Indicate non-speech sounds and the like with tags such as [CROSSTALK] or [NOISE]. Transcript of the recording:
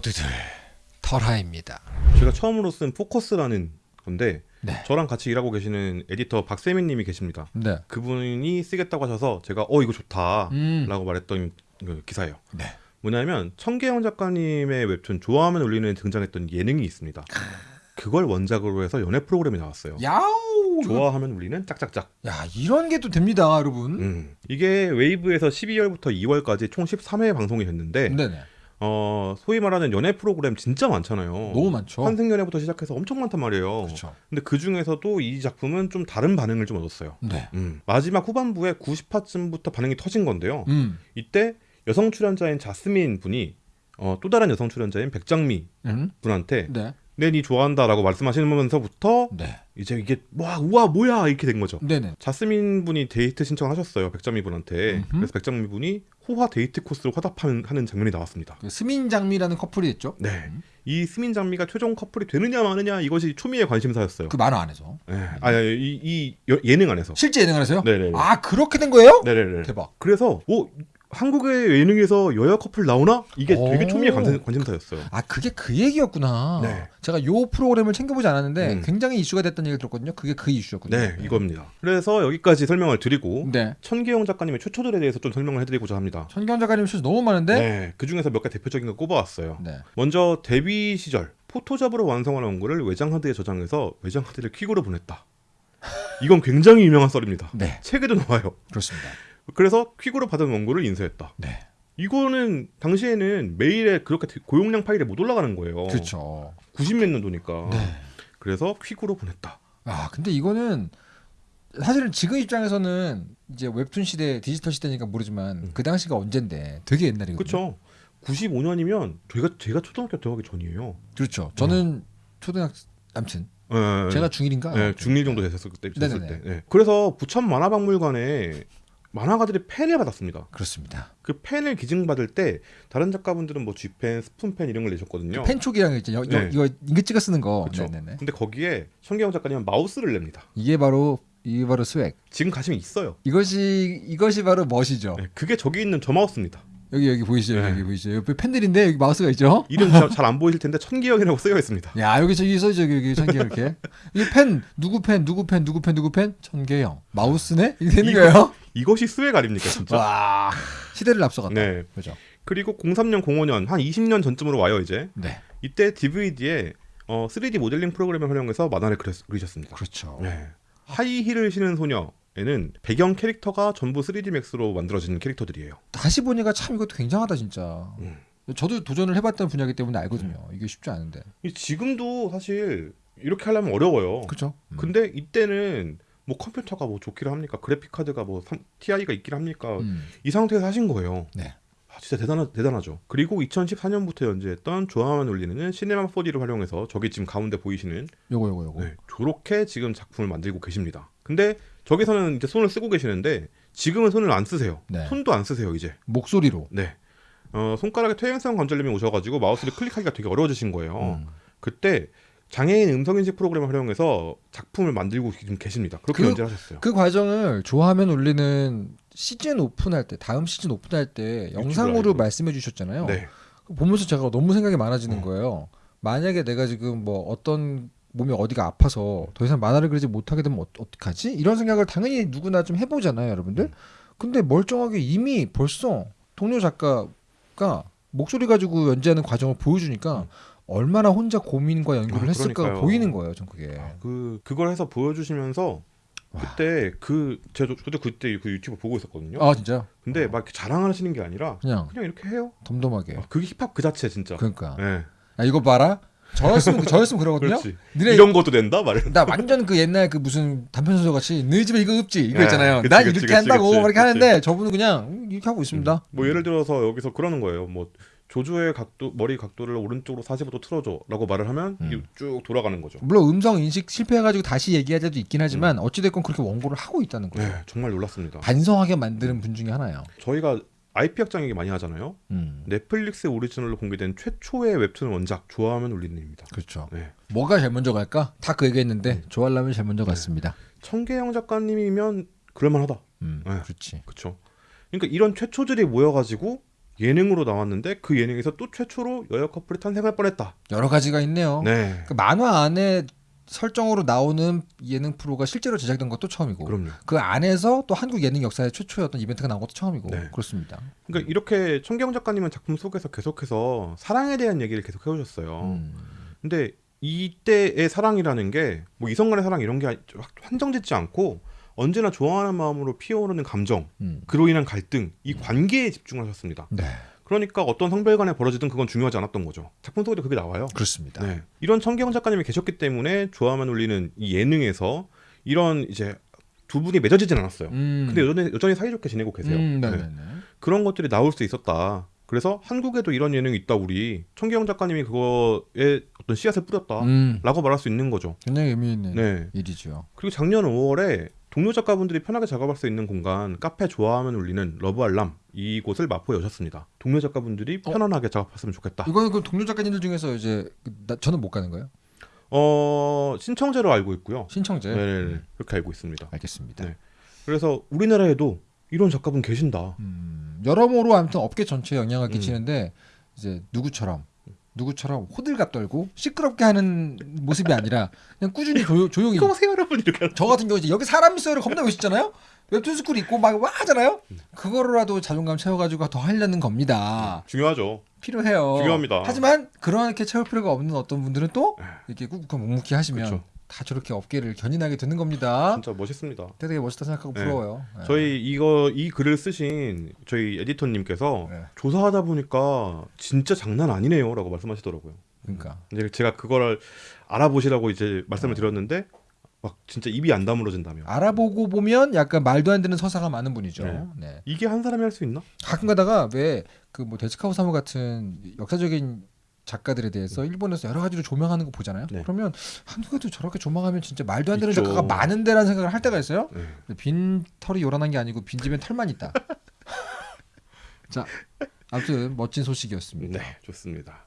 모두들 털하입니다. 제가 처음으로 쓴 포커스라는 건데 네. 저랑 같이 일하고 계시는 에디터 박세민 님이 계십니다. 네. 그분이 쓰겠다고 하셔서 제가 어 이거 좋다라고 음. 말했던 그 기사예요. 네. 뭐냐면 청계영 작가님의 웹툰 좋아하면 울리는 등장했던 예능이 있습니다. 그걸 원작으로 해서 연애 프로그램이 나왔어요. 야우. 좋아하면 울리는 짝짝짝. 야 이런 게 또 됩니다, 여러분. 음. 이게 웨이브에서 12월부터 2월까지 총 13회 방송이 됐는데 네네. 어, 소위 말하는 연애 프로그램 진짜 많잖아요. 너무 많죠. 환승 연애부터 시작해서 엄청 많단 말이에요. 그렇죠. 근데 그 중에서도 이 작품은 좀 다른 반응을 좀 얻었어요. 네. 음. 마지막 후반부에 90화쯤부터 반응이 터진 건데요. 음. 이때 여성 출연자인 자스민 분이 어, 또 다른 여성 출연자인 백장미 음. 분한테 네. 내 니 좋아한다라고 말씀하시면서부터 네. 이제 이게 와 우와 뭐야 이렇게 된 거죠. 네네. 자스민 분이 데이트 신청하셨어요 백장미 분한테. 그래서 백장미 분이 호화 데이트 코스로 화답하는 하는 장면이 나왔습니다. 그 스민 장미라는 커플이 있죠. 네, 이 스민 장미가 최종 커플이 되느냐 마느냐 이것이 초미의 관심사였어요. 그 만화 안에서 네. 아, 이, 예능 안에서. 실제 예능 안에서요? 네네네. 아 그렇게 된 거예요? 네네네. 대박. 그래서 오 한국의 예능에서 여야 커플 나오나 이게 되게 오. 초미의 관심, 관심 사였어요. 아 그게 그 얘기였구나. 네. 제가 요 프로그램을 챙겨보지 않았는데 음. 굉장히 이슈가 됐다는 얘기를 들었거든요. 그게 그 이슈였군요. 네, 이겁니다. 그래서 여기까지 설명을 드리고 네. 천기영 작가님의 최초들에 대해서 좀 설명을 해드리고자 합니다. 천경 작가님 실수 너무 많은데. 네, 그 중에서 몇 개 대표적인 거 꼽아왔어요. 네. 먼저 데뷔 시절 포토잡으로 완성한 원고를 외장 하드에 저장해서 외장 하드를 퀵으로 보냈다. 이건 굉장히 유명한 썰입니다. 네. 책에도 나와요. 그렇습니다. 그래서 퀵으로 받은 원고를 인쇄했다. 네. 이거는 당시에는 메일에 그렇게 고용량 파일에 못 올라가는 거예요. 그렇죠. 90몇 년도니까. 네. 그래서 퀵으로 보냈다. 아 근데 이거는 사실은 지금 입장에서는 이제 웹툰 시대, 디지털 시대니까 모르지만 음. 그 당시가 언젠데 되게 옛날이거든요. 그렇죠. 95년이면 제가 제가 초등학교 들어가기 전이에요. 그렇죠. 저는 초등학 아무튼 네, 제가 중1인가? 네, 중1 정도 됐었을 때. 됐을. 때. 네. 그래서 부천 만화박물관에 만화가들이 펜을 받았습니다. 그렇습니다. 그 펜을 기증받을 때 다른 작가분들은 뭐 G펜, 스푼펜 이런 걸 내셨거든요. 펜촉이랑 이제 여, 여, 네. 이거 잉크 찍어 쓰는 거. 네네네. 근데 거기에 천계영 작가님은 마우스를 냅니다. 이게 바로 이게 바로 swag. 지금 가시면 있어요. 이것이 이것이 바로 멋이죠. 네, 그게 저기 있는 저 마우스입니다. 여기 여기 보이시죠? 네. 여기 보이시죠? 옆에 펜들인데 여기 마우스가 있죠? 이름 잘 안 보이실 텐데 천계영이라고 쓰여 있습니다. 야 여기 저기 써있죠 여기 천계 이렇게 이펜 누구 펜 누구 펜 누구 펜 누구 펜 천계영 마우스네 이게 되는 이거- 거예요? 이것이 swag 아닙니까 진짜? 와 시대를 앞서갔다. 네. 그죠? 그리고 03년, 05년 한 20년 전쯤으로 와요 이제. 네 이때 DVD에 어, 3D 모델링 프로그램을 활용해서 만화를 그리셨습니다. 그렇죠. 네. 하이힐을 신은 소녀에는 배경 캐릭터가 전부 3D Max로 만들어진 캐릭터들이에요. 다시 보니까 참 이것도 굉장하다 진짜. 음. 저도 도전을 해봤던 분야이기 때문에 알거든요. 이게 쉽지 않은데. 이 지금도 사실 이렇게 하려면 어려워요. 그렇죠. 음. 근데 이때는 뭐 컴퓨터가 뭐 좋기를 합니까? 그래픽 카드가 뭐 삼- TI가 있기를 합니까? 음. 이 상태에서 하신 거예요. 네. 아, 진짜 대단하, 대단하죠. 그리고 2014년부터 연재했던 좋아하면 울리는 시네마 4D를 활용해서 저기 지금 가운데 보이시는 요거 요거 요거. 네, 저렇게 지금 작품을 만들고 계십니다. 근데 저기서는 이제 손을 쓰고 계시는데 지금은 손을 안 쓰세요. 네. 손도 안 쓰세요 이제. 목소리로. 네. 어, 손가락에 퇴행성 관절염이 오셔가지고 마우스를 클릭하기가 되게 어려워지신 거예요. 음. 그때 장애인 음성인식 프로그램을 활용해서 작품을 만들고 지금 계십니다. 그렇게 그- 연재를 하셨어요. 그 과정을 좋아하면 울리는 시즌 오픈할 때 다음 시즌 오픈할 때 영상으로. 말씀해 주셨잖아요. 네. 보면서 제가 너무 생각이 많아지는 어. 거예요. 만약에 내가 지금 뭐 어떤 몸이 어디가 아파서 더 이상 만화를 그리지 못하게 되면 어, 어떡하지? 이런 생각을 당연히 누구나 좀 해보잖아요, 여러분들. 음. 근데 멀쩡하게 이미 벌써 동료 작가가 목소리 가지고 연재하는 과정을 보여주니까 음. 얼마나 혼자 고민과 연구를 아, 그러니까요. 보이는 거예요, 전 그게. 아, 그 그걸 해서 보여주시면서 와. 그때 그 저도 저도 그때 그 유튜브 보고 있었거든요. 아 진짜? 근데 막 이렇게 자랑하시는 게 아니라 그냥 그냥 이렇게 해요. 덤덤하게. 아, 그게 힙합 그 자체 진짜. 그러니까. 네. 야, 이거 봐라. 저였으면 [LAUGHS] 저였으면 그러거든요. 이런 것도 된다 말을. 나 완전 그 옛날 그 무슨 단편 소설 같이 너희 집에 이거 없지 이거 네, 있잖아요. 그치, 난 그치, 이렇게 그치, 한다고 그치. 하는데 저분은 그냥 음, 이렇게 하고 있습니다. 뭐 예를 들어서 여기서 그러는 거예요. 뭐 조조의 각도 머리 각도를 오른쪽으로 45도 틀어줘라고 말을 하면 음. 쭉 돌아가는 거죠. 물론 음성 인식 실패해가지고 다시 얘기할 때도 있긴 하지만 어찌됐건 그렇게 원고를 하고 있다는 거죠. 네, 정말 놀랐습니다. 반성하게 만드는 분 중에 하나예요. 저희가 IP 확장 얘기 많이 하잖아요. 음, 넷플릭스 오리지널로 공개된 최초의 웹툰 원작 좋아하면 울리는입니다. 그렇죠. 네. 뭐가 제일 먼저 갈까? 다 그 얘기했는데 음. 좋아하려면 제일 먼저 네. 갔습니다. 청계영 작가님이면 그럴만하다. 음, 네. 그렇지. 그렇죠. 그러니까 이런 최초들이 모여가지고 예능으로 나왔는데 그 예능에서 또 최초로 여여 커플이 탄생할 뻔했다. 여러 가지가 있네요. 네. 그 만화 안에 설정으로 나오는 예능 프로가 실제로 제작된 것도 처음이고 그럼요. 그 안에서 또 한국 예능 역사의 최초의 어떤 이벤트가 나온 것도 처음이고 네. 그렇습니다. 그러니까 이렇게 청경 작가님은 작품 속에서 계속해서 사랑에 대한 얘기를 계속 해오셨어요. 음. 근데 이때의 사랑이라는 게 뭐 이성 간의 사랑 이런 게 한정짓지 않고 언제나 좋아하는 마음으로 피어오르는 감정, 음. 그로 인한 갈등, 이 관계에 집중하셨습니다. 네, 그러니까 어떤 성별 간에 벌어지든 그건 중요하지 않았던 거죠. 작품 속에도 그게 나와요. 그렇습니다. 네. 이런 청경 작가님이 계셨기 때문에 좋아하면 울리는 이 예능에서 이런 이제 두 분이 맺어지진 않았어요. 음. 근데 여전히, 여전히 사이좋게 지내고 계세요. 음, 네. 네네네. 그런 것들이 나올 수 있었다. 그래서 한국에도 이런 예능이 있다 우리 청기영 작가님이 그거에 어떤 씨앗을 뿌렸다. 음. 라고 말할 수 있는 거죠. 굉장히 의미 있는 네. 일이죠. 그리고 작년 5월에 동료 작가분들이 편하게 작업할 수 있는 공간 카페 좋아하면 울리는 러브 알람 이곳을 마포에 여셨습니다. 동료 작가분들이 어? 편안하게 작업했으면 좋겠다. 이거는 그 동료 작가님들 중에서 이제 그 나, 저는 못 가는 거예요. 어 신청제로 알고 있고요. 신청제. 네, 그렇게 알고 있습니다. 알겠습니다. 네. 그래서 우리나라에도 이런 작가분 계신다. 음, 여러모로 아무튼 업계 전체에 영향을 음. 끼치는데 이제 누구처럼 누구처럼 호들갑 떨고 시끄럽게 하는 모습이 아니라 그냥 꾸준히 조용, 조용히 이거 보세요 여러분 이렇게 저 같은 경우 이제 여기 사람 있어요를 겁나 멋있잖아요. 웹툰 스쿨 있고 막 와 하잖아요. 음. 그거로라도 자존감 채워가지고 더 하려는 겁니다. 중요하죠. 필요해요. 중요합니다. 하지만 그렇게 채울 필요가 없는 어떤 분들은 또 네. 이렇게 꾹꾹 묵묵히 하시면 그쵸. 다 저렇게 업계를 견인하게 되는 겁니다. 진짜 멋있습니다. 되게 멋있다 생각하고 네. 부러워요. 네. 저희 이거 이 글을 쓰신 저희 에디터님께서 네. 조사하다 보니까 진짜 장난 아니네요라고 말씀하시더라고요. 그러니까 이제 제가 그거를 알아보시라고 이제 말씀을 드렸는데 막 진짜 입이 안 다물어진다며. 알아보고 보면 약간 말도 안 되는 서사가 많은 분이죠. 네. 네. 이게 한 사람이 할 수 있나? 가끔 가다가 왜 그 뭐 데스카우 사무 같은 역사적인 작가들에 대해서 일본에서 여러 가지로 조명하는 거 보잖아요. 네. 그러면 한국에도 저렇게 조망하면 진짜 말도 안 되는 있죠. 작가가 많은데라는 생각을 할 때가 있어요. 네. 빈 털이 요란한 게 아니고 빈 집엔 털만 있다. [LAUGHS] 자, 아무튼 멋진 소식이었습니다. 네, 좋습니다.